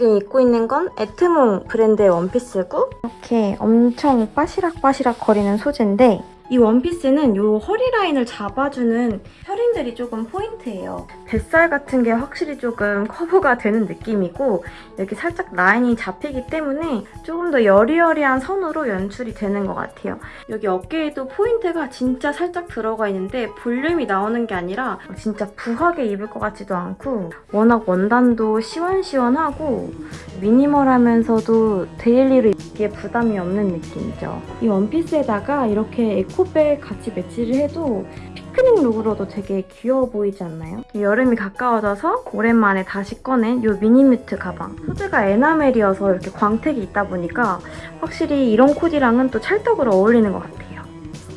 지금 입고 있는 건 에트몽 브랜드의 원피스고 이렇게 엄청 빠시락빠시락 거리는 소재인데 이 원피스는 이 허리 라인을 잡아주는 셔링들이 조금 포인트예요. 뱃살 같은 게 확실히 조금 커버가 되는 느낌이고 이렇게 살짝 라인이 잡히기 때문에 조금 더 여리여리한 선으로 연출이 되는 것 같아요. 여기 어깨에도 포인트가 진짜 살짝 들어가 있는데 볼륨이 나오는 게 아니라 진짜 부하게 입을 것 같지도 않고 워낙 원단도 시원시원하고 미니멀하면서도 데일리로 입기에 부담이 없는 느낌이죠. 이 원피스에다가 이렇게 에코 백 같이 매치를 해도 피크닉 룩으로도 되게 귀여워 보이지 않나요? 여름이 가까워져서 오랜만에 다시 꺼낸 이 미니뮤트 가방. 소재가 에나멜이어서 이렇게 광택이 있다 보니까 확실히 이런 코디랑은 또 찰떡으로 어울리는 것 같아요.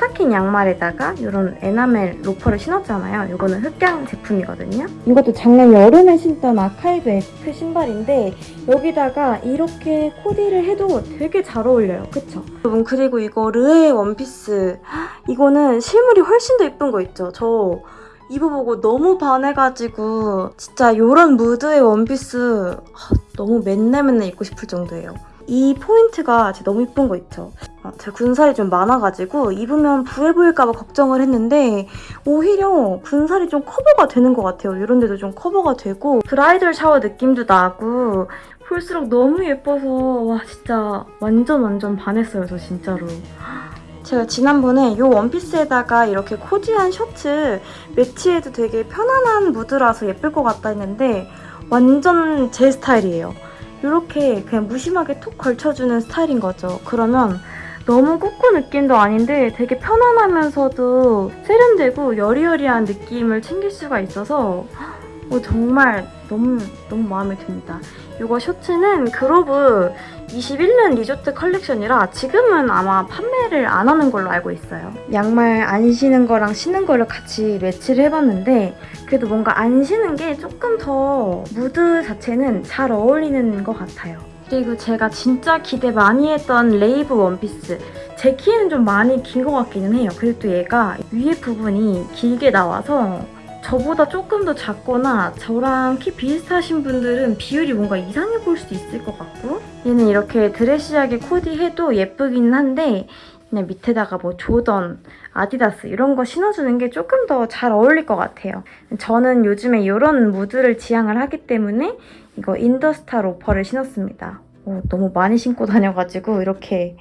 스타킹 양말에다가 이런 에나멜 로퍼를 신었잖아요. 이거는 흑양 제품이거든요. 이것도 작년 여름에 신던 아카이브앱크 신발인데 여기다가 이렇게 코디를 해도 되게 잘 어울려요. 그쵸? 여러분 그리고 이거 르에 원피스 이거는 실물이 훨씬 더 예쁜 거 있죠? 저 입어보고 너무 반해가지고 진짜 이런 무드의 원피스 너무 맨날 맨날 입고 싶을 정도예요. 이 포인트가 진짜 너무 예쁜 거 있죠? 어, 제가 군살이 좀 많아가지고 입으면 부해 보일까봐 걱정을 했는데 오히려 군살이 좀 커버가 되는 것 같아요. 이런 데도 좀 커버가 되고 브라이덜 샤워 느낌도 나고 볼수록 너무 예뻐서 와 진짜 완전 완전 반했어요. 저 진짜로. 제가 지난번에 이 원피스에다가 이렇게 코디한 셔츠 매치해도 되게 편안한 무드라서 예쁠 것 같다 했는데 완전 제 스타일이에요. 이렇게 그냥 무심하게 톡 걸쳐주는 스타일인 거죠. 그러면 너무 꾸꾸 느낌도 아닌데 되게 편안하면서도 세련되고 여리여리한 느낌을 챙길 수가 있어서 어, 정말 너무 너무 마음에 듭니다. 이거 셔츠는 그로브 21년 리조트 컬렉션이라 지금은 아마 판매를 안 하는 걸로 알고 있어요. 양말 안 신은 거랑 신은 거를 같이 매치를 해봤는데 그래도 뭔가 안 신은 게 조금 더 무드 자체는 잘 어울리는 것 같아요. 그리고 제가 진짜 기대 많이 했던 레이브 원피스 제 키는 좀 많이 긴 것 같기는 해요. 그리고 또 얘가 위에 부분이 길게 나와서 저보다 조금 더 작거나 저랑 키 비슷하신 분들은 비율이 뭔가 이상해 보일 수도 있을 것 같고 얘는 이렇게 드레시하게 코디해도 예쁘기는 한데 그냥 밑에다가 뭐 조던, 아디다스 이런 거 신어주는 게 조금 더 잘 어울릴 것 같아요. 저는 요즘에 이런 무드를 지향을 하기 때문에 이거 인더스타 로퍼를 신었습니다. 오, 너무 많이 신고 다녀가지고 이렇게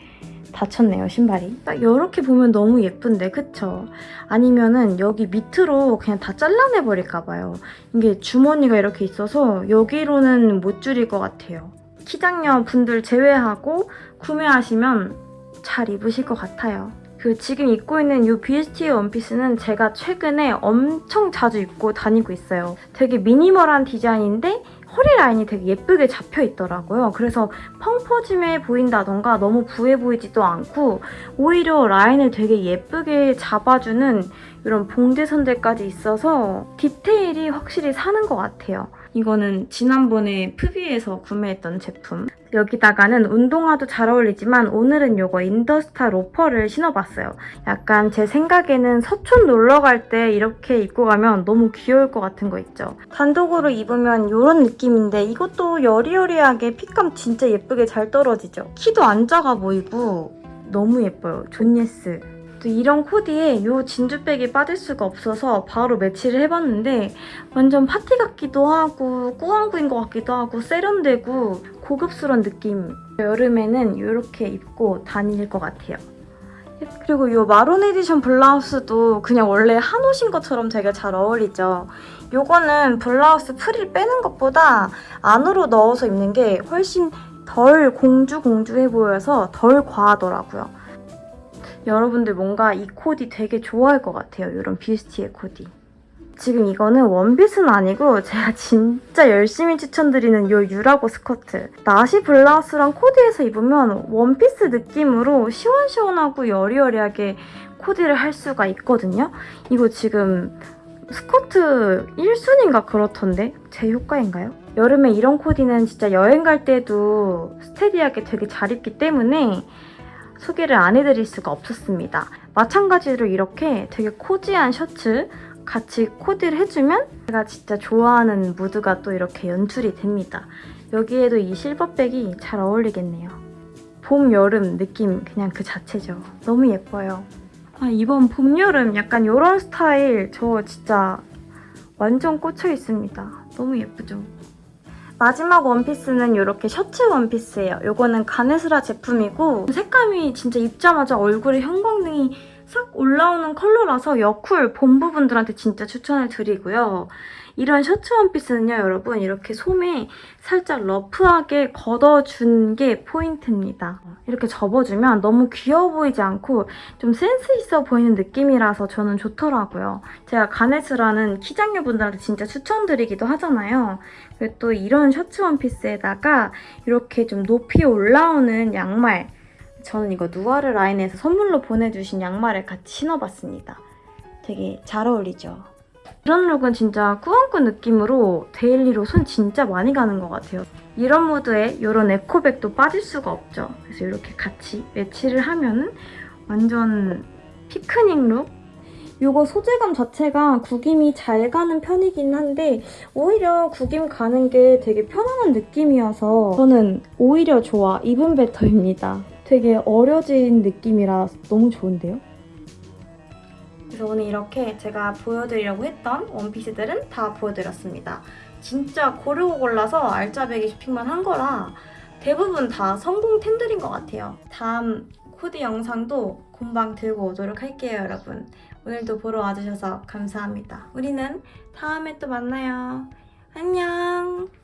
다쳤네요, 신발이. 딱 이렇게 보면 너무 예쁜데, 그쵸? 아니면은 여기 밑으로 그냥 다 잘라내버릴까 봐요. 이게 주머니가 이렇게 있어서 여기로는 못 줄일 것 같아요. 키장녀 분들 제외하고 구매하시면 잘 입으실 것 같아요. 그 지금 입고 있는 이 BST 원피스는 제가 최근에 엄청 자주 입고 다니고 있어요. 되게 미니멀한 디자인인데 허리 라인이 되게 예쁘게 잡혀 있더라고요. 그래서 펑 퍼짐해 보인다던가 너무 부해 보이지도 않고 오히려 라인을 되게 예쁘게 잡아주는 이런 봉제선들까지 있어서 디테일이 확실히 사는 것 같아요. 이거는 지난번에 푸비에서 구매했던 제품. 여기다가는 운동화도 잘 어울리지만 오늘은 이거 인더스타 로퍼를 신어봤어요. 약간 제 생각에는 서촌 놀러 갈 때 이렇게 입고 가면 너무 귀여울 것 같은 거 있죠. 단독으로 입으면 이런 느낌인데 이것도 여리여리하게 핏감 진짜 예쁘게 잘 떨어지죠. 키도 안 작아 보이고 너무 예뻐요. 존예스. 또 이런 코디에 이 진주백이 빠질 수가 없어서 바로 매치를 해봤는데 완전 파티 같기도 하고 꾸안꾸인 것 같기도 하고 세련되고 고급스러운 느낌. 여름에는 이렇게 입고 다닐 것 같아요. 그리고 이 마론 에디션 블라우스도 그냥 원래 한 옷인 것처럼 되게 잘 어울리죠. 이거는 블라우스 프릴 빼는 것보다 안으로 넣어서 입는 게 훨씬 덜 공주공주해 보여서 덜 과하더라고요 여러분들 뭔가 이 코디 되게 좋아할 것 같아요. 이런 비스티의 코디. 지금 이거는 원핏은 아니고 제가 진짜 열심히 추천드리는 이 유라고 스커트. 나시 블라우스랑 코디해서 입으면 원피스 느낌으로 시원시원하고 여리여리하게 코디를 할 수가 있거든요. 이거 지금 스커트 1순인가 그렇던데? 제 효과인가요? 여름에 이런 코디는 진짜 여행 갈 때도 스테디하게 되게 잘 입기 때문에 소개를 안 해드릴 수가 없었습니다. 마찬가지로 이렇게 되게 코지한 셔츠 같이 코디를 해주면 제가 진짜 좋아하는 무드가 또 이렇게 연출이 됩니다. 여기에도 이 실버백이 잘 어울리겠네요. 봄, 여름 느낌 그냥 그 자체죠. 너무 예뻐요. 아, 이번 봄, 여름 약간 이런 스타일 저 진짜 완전 꽂혀 있습니다. 너무 예쁘죠? 마지막 원피스는 이렇게 셔츠 원피스예요. 이거는 가네스라 제품이고 색감이 진짜 입자마자 얼굴에 형광등이 싹 올라오는 컬러라서 여쿨 봄 부분들한테 진짜 추천을 드리고요. 이런 셔츠 원피스는요, 여러분 이렇게 솜에 살짝 러프하게 걷어준 게 포인트입니다. 이렇게 접어주면 너무 귀여워 보이지 않고 좀 센스 있어 보이는 느낌이라서 저는 좋더라고요. 제가 가네스라는 키장녀분들한테 진짜 추천드리기도 하잖아요. 또 이런 셔츠 원피스에다가 이렇게 좀 높이 올라오는 양말 저는 이거 누아르 라인에서 선물로 보내주신 양말을 같이 신어봤습니다. 되게 잘 어울리죠? 이런 룩은 진짜 꾸안꾸 느낌으로 데일리로 손 진짜 많이 가는 것 같아요. 이런 무드에 이런 에코백도 빠질 수가 없죠. 그래서 이렇게 같이 매치를 하면은 완전 피크닉 룩? 이거 소재감 자체가 구김이 잘 가는 편이긴 한데 오히려 구김 가는 게 되게 편안한 느낌이어서 저는 오히려 좋아, even better입니다. 되게 어려진 느낌이라 너무 좋은데요? 그래서 오늘 이렇게 제가 보여드리려고 했던 원피스들은 다 보여드렸습니다. 진짜 고르고 골라서 알짜배기 쇼핑만 한 거라 대부분 다 성공템들인 것 같아요. 다음 코디 영상도 금방 들고 오도록 할게요, 여러분. 오늘도 보러 와주셔서 감사합니다. 우리는 다음에 또 만나요. 안녕!